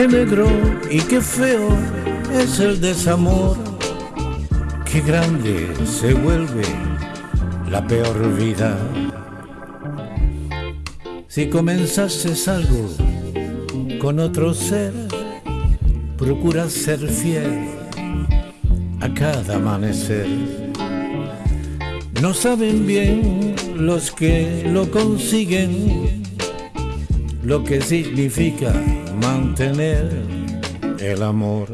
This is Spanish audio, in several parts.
Qué negro y qué feo es el desamor. Qué grande se vuelve la peor vida. Si comenzaste algo con otro ser, procura ser fiel a cada amanecer. No saben bien los que lo consiguen lo que significa mantener el amor.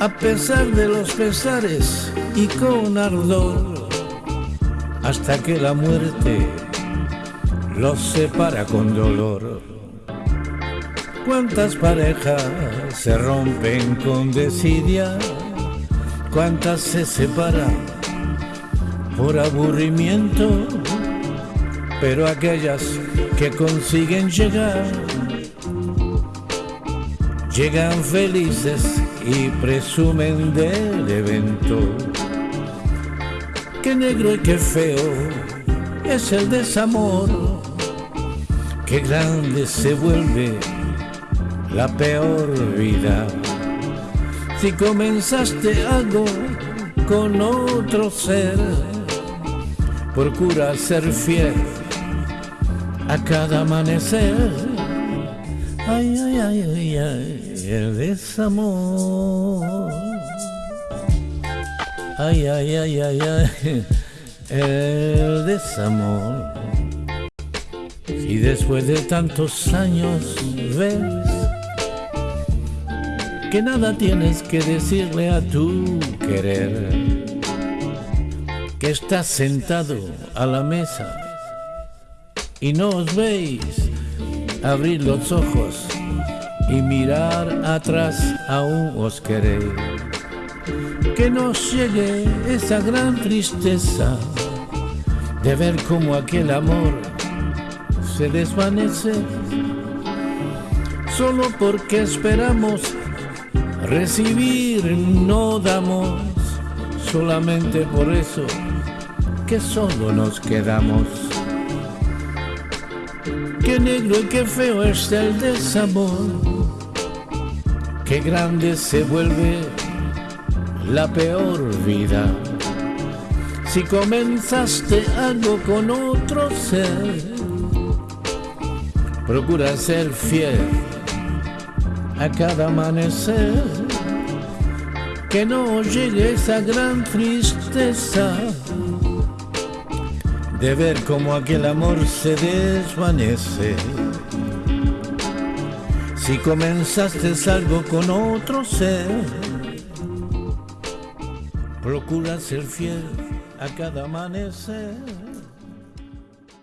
A pesar de los pesares y con ardor, hasta que la muerte los separa con dolor. ¿Cuántas parejas se rompen con desidia? ¿Cuántas se separan por aburrimiento? Pero aquellas que consiguen llegar, llegan felices y presumen del evento. Qué negro y qué feo es el desamor, qué grande se vuelve la peor vida. Si comenzaste algo con otro ser, procura ser fiel a cada amanecer. Ay, ay, ay, ay, ay, el desamor. Ay, ay, ay, ay, ay, el desamor. Y después de tantos años ves que nada tienes que decirle a tu querer, que estás sentado a la mesa y no os veis abrir los ojos y mirar atrás aún os queréis. Que nos llegue esa gran tristeza de ver cómo aquel amor se desvanece solo porque esperamos recibir no damos solamente por eso que solo nos quedamos Qué negro y qué feo es el desamor. Qué grande se vuelve la peor vida. Si comenzaste algo con otro ser, procura ser fiel a cada amanecer. Que no llegue esa gran tristeza de ver cómo aquel amor se desvanece. Si comenzaste algo con otro ser, procura ser fiel a cada amanecer.